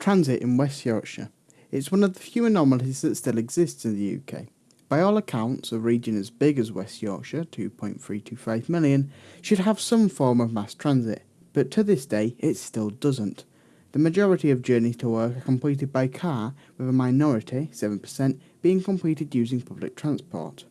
Transit in West Yorkshire. It's one of the few anomalies that still exists in the UK. By all accounts, a region as big as West Yorkshire, 2.325 million, should have some form of mass transit, but to this day it still doesn't. The majority of journeys to work are completed by car, with a minority, 7%, being completed using public transport.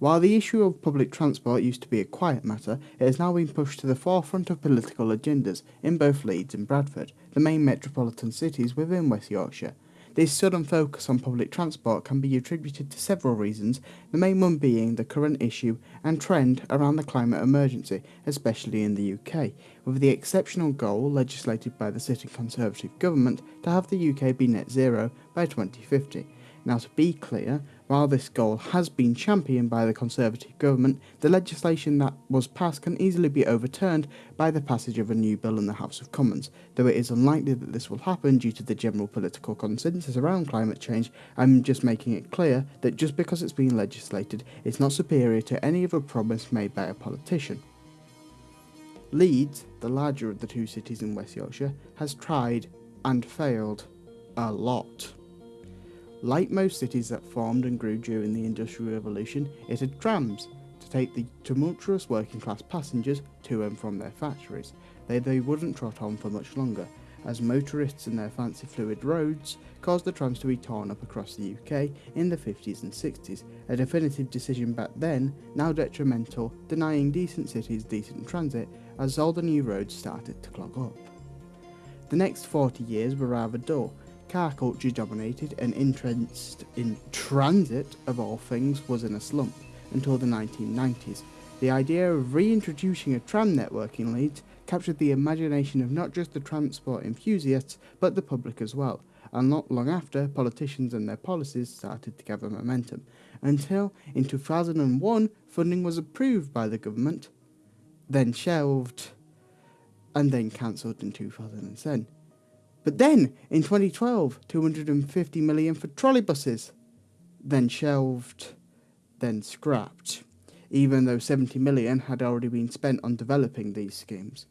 While the issue of public transport used to be a quiet matter, it has now been pushed to the forefront of political agendas in both Leeds and Bradford, the main metropolitan cities within West Yorkshire. This sudden focus on public transport can be attributed to several reasons, the main one being the current issue and trend around the climate emergency, especially in the UK, with the exceptional goal legislated by the sitting Conservative government to have the UK be net zero by 2050. Now, to be clear, while this goal has been championed by the Conservative government, the legislation that was passed can easily be overturned by the passage of a new bill in the House of Commons. Though it is unlikely that this will happen due to the general political consensus around climate change, I'm just making it clear that just because it's been legislated, it's not superior to any other promise made by a politician. Leeds, the larger of the two cities in West Yorkshire, has tried and failed a lot. Like most cities that formed and grew during the Industrial Revolution, it had trams to take the tumultuous working class passengers to and from their factories. They, they wouldn't trot on for much longer, as motorists and their fancy fluid roads caused the trams to be torn up across the UK in the 50s and 60s, a definitive decision back then, now detrimental, denying decent cities decent transit as all the new roads started to clog up. The next 40 years were rather dull, car culture dominated and interest in transit, of all things, was in a slump until the 1990s. The idea of reintroducing a tram network in Leeds captured the imagination of not just the transport enthusiasts, but the public as well, and not long after, politicians and their policies started to gather momentum, until in 2001 funding was approved by the government, then shelved, and then cancelled in 2010. But then, in 2012, 250 million for trolleybuses, then shelved, then scrapped, even though 70 million had already been spent on developing these schemes.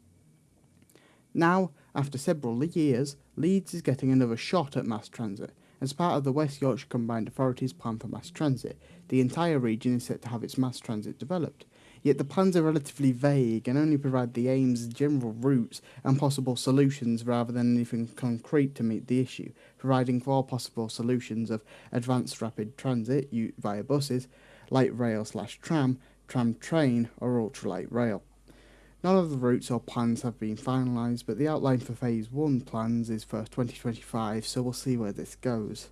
Now, after several years, Leeds is getting another shot at mass transit. As part of the West Yorkshire Combined Authorities plan for mass transit, the entire region is set to have its mass transit developed yet the plans are relatively vague and only provide the aims, general routes, and possible solutions rather than anything concrete to meet the issue, providing four possible solutions of advanced rapid transit via buses, light rail slash tram, tram train, or ultralight rail. None of the routes or plans have been finalised, but the outline for Phase 1 plans is for 2025, so we'll see where this goes.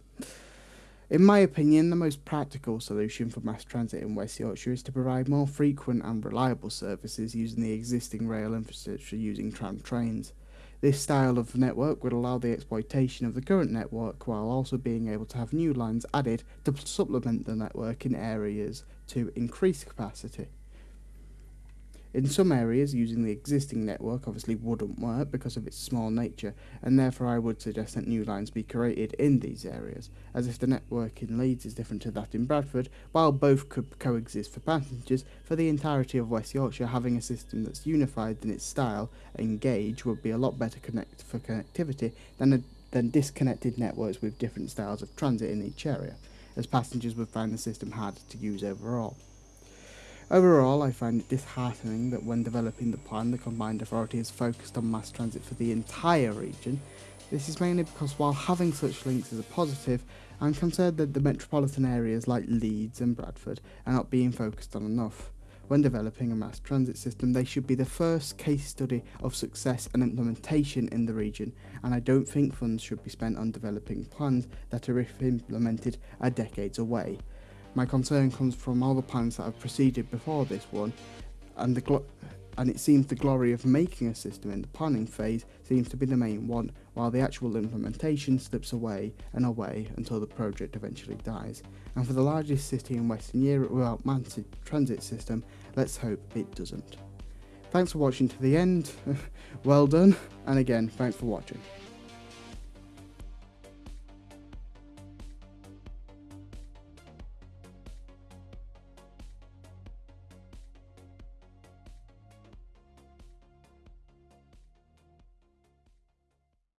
In my opinion, the most practical solution for mass transit in West Yorkshire is to provide more frequent and reliable services using the existing rail infrastructure using tram trains. This style of network would allow the exploitation of the current network while also being able to have new lines added to supplement the network in areas to increase capacity. In some areas, using the existing network obviously wouldn't work because of its small nature, and therefore I would suggest that new lines be created in these areas, as if the network in Leeds is different to that in Bradford, while both could coexist for passengers, for the entirety of West Yorkshire having a system that's unified in its style and gauge would be a lot better connect for connectivity than, a, than disconnected networks with different styles of transit in each area, as passengers would find the system harder to use overall. Overall, I find it disheartening that when developing the plan, the combined authority has focused on mass transit for the entire region. This is mainly because while having such links is a positive, I'm concerned that the metropolitan areas like Leeds and Bradford are not being focused on enough. When developing a mass transit system, they should be the first case study of success and implementation in the region, and I don't think funds should be spent on developing plans that are, if implemented, are decades away. My concern comes from all the plans that have proceeded before this one, and the and it seems the glory of making a system in the planning phase seems to be the main one, while the actual implementation slips away and away until the project eventually dies. And for the largest city in Western Europe without massive transit system, let's hope it doesn't. Thanks for watching to the end, well done, and again, thanks for watching.